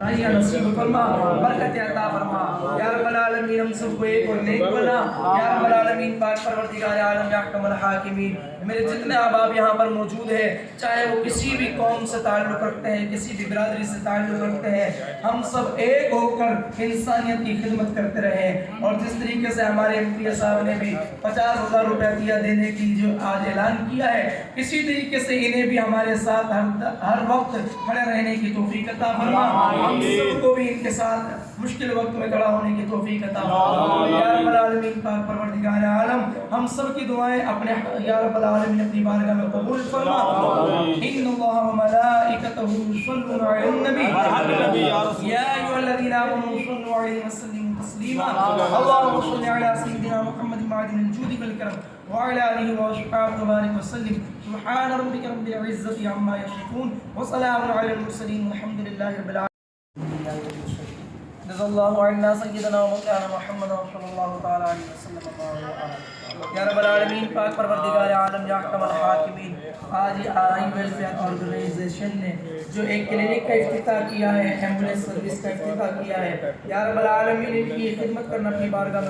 یا برکت عطا العالمین ہم سب کو ایک اور نیک بنا یا رب العالمین پاک پروردگار عالم یا احکم الحاکمین میرے جتنے احباب یہاں پر موجود ہیں چاہے وہ کسی بھی قوم سے تعلق رکھتے ہیں کسی بھی برادری سے تعلق رکھتے ہیں ہم سب ایک ہو کر انسانیت کی خدمت کرتے رہے اور جس طریقے سے ہمارے امپی صاحب نے بھی پچاس ہزار روپے دیا دینے کی جو آج اعلان کیا ہے اسی طریقے سے انہیں بھی ہمارے ساتھ ہر, ہر وقت کھڑے رہنے کی توفیق عطا فرما۔ ہم سب کو بھی ان کے ساتھ مشکل وقت میں کھڑا ہونے کی توفیق عطا یا رب العالمین پروردگار عالم ہم سب کی دعائیں اپنے یا رب العالمین اپنی بارگاہ میں قبول فرما. ان اللہ و ملائکتہ یصلون علی النبی. یا ایھا الذین آمنوا صلوا علیہ وسلموا تسلیما. اللهم صل علی سیدنا محمد معدن الجود والکرم وعلى آله وصحبه وبارك وسلم. سبحان ربك رب العزة عما يصفون وسلام على المرسلين والحمد لله رب العالمين جزا اللہ عنا سیدنا مولانا محمد صلى اللہ تعالی علیہ وسلم یا رب العالمین، پاک پروردگار عالم، یا احکم الحاکمین، آج آئی ویلفیئر آرگنائزیشن نے جو ایک کلینک کا افتتاح کیا ہے، ایمبولینس سروس کا افتتاح کیا ہے، یا رب العالمین ان کی خدمت کرنا اپنی بارگاہ